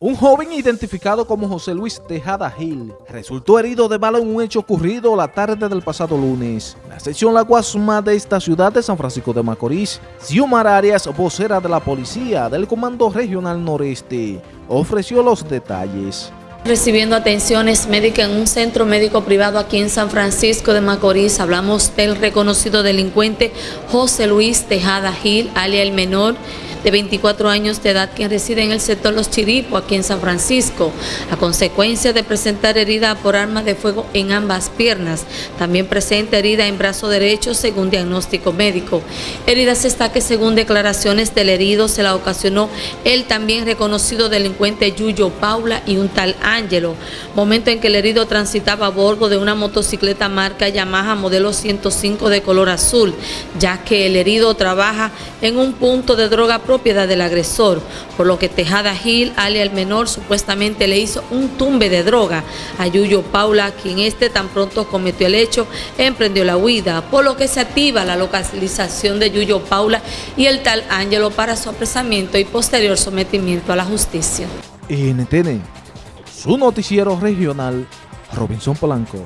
Un joven identificado como José Luis Tejada Gil resultó herido de bala en un hecho ocurrido la tarde del pasado lunes. La sección La Guasma de esta ciudad de San Francisco de Macorís, Xiomar Arias, vocera de la policía del Comando Regional Noreste, ofreció los detalles. Recibiendo atenciones médicas en un centro médico privado aquí en San Francisco de Macorís, hablamos del reconocido delincuente José Luis Tejada Gil, alia el menor, de 24 años de edad, quien reside en el sector Los Chiripos, aquí en San Francisco, a consecuencia de presentar herida por arma de fuego en ambas piernas. También presenta herida en brazo derecho, según diagnóstico médico. Heridas está que, según declaraciones del herido, se la ocasionó el también reconocido delincuente Yuyo Paula y un tal Ángelo, momento en que el herido transitaba a bordo de una motocicleta marca Yamaha modelo 105 de color azul, ya que el herido trabaja en un punto de droga propiedad del agresor, por lo que Tejada Gil, alia el menor, supuestamente le hizo un tumbe de droga a Yuyo Paula, quien este tan pronto cometió el hecho, emprendió la huida, por lo que se activa la localización de Yuyo Paula y el tal Ángelo para su apresamiento y posterior sometimiento a la justicia. NTN, su noticiero regional, Robinson Polanco.